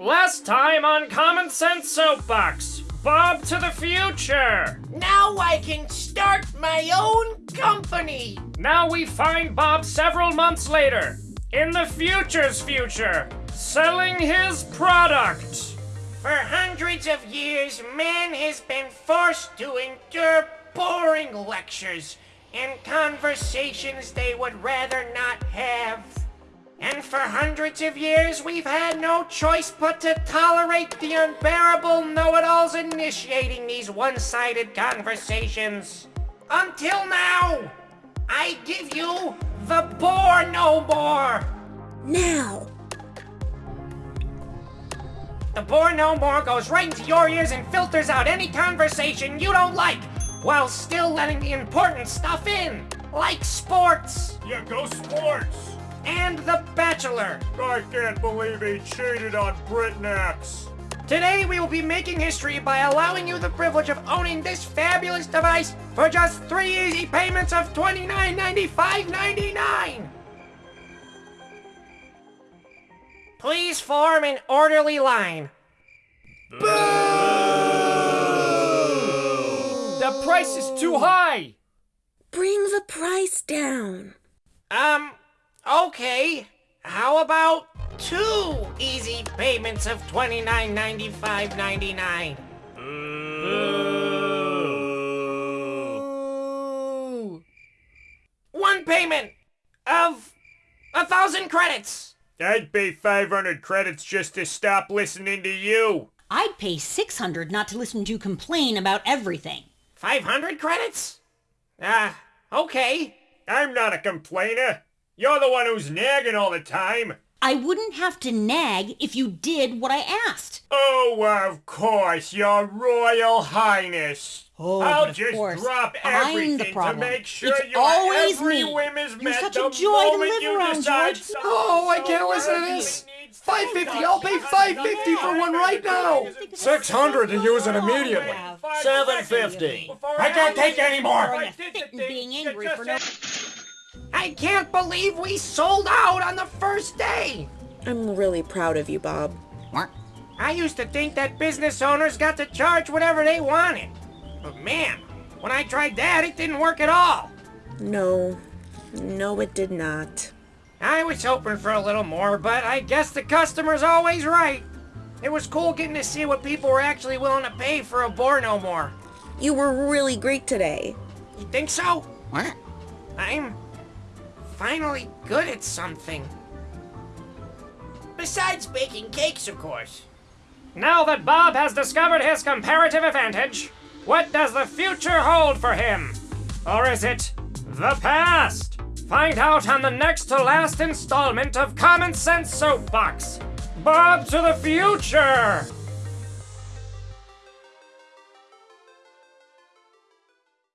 Last time on Common Sense Soapbox, Bob to the future. Now I can start my own company. Now we find Bob several months later, in the future's future, selling his product. For hundreds of years, man has been forced to endure boring lectures and conversations they would rather not have. And for hundreds of years, we've had no choice but to tolerate the unbearable know-it-alls initiating these one-sided conversations. Until now, I give you the Bore No More. Now, The Bore No More goes right into your ears and filters out any conversation you don't like, while still letting the important stuff in, like sports Yeah, go sports! and The Bachelor. I can't believe he cheated on BritNex. Today we will be making history by allowing you the privilege of owning this fabulous device for just three easy payments of $29.95.99. Please form an orderly line. Boo! The price is too high. bring the price down. Um, okay. How about two easy payments of $29.95.99? One payment of a thousand credits. I'd pay 500 credits just to stop listening to you. I'd pay 600 not to listen to you complain about everything. 500 credits? Ah, okay. I'm not a complainer. You're the one who's nagging all the time. I wouldn't have to nag if you did what I asked. Oh, of course, your Royal Highness. Oh, I'll but of just course, drop I'm the everything to problem. make sure It's you're always every me. whim is You're met such a the joy to moment live you around, decide George. Oh, I can't listen to this. 550, I'll pay 550 for one right now. 600 to use it immediately. Seven fifty. I can't take any more. Throwing a fit and being angry for no... I can't believe we sold out on the first day. I'm really proud of you, Bob. What? I used to think that business owners got to charge whatever they wanted. But man, when I tried that, it didn't work at all. No, no, it did not. I was hoping for a little more, but I guess the customer's always right. It was cool getting to see what people were actually willing to pay for a Bore No More. You were really great today. You think so? What? I'm finally good at something. Besides baking cakes, of course. Now that Bob has discovered his comparative advantage, what does the future hold for him? Or is it the past? Find out on the next to last installment of Common Sense Soapbox. Bob to the future!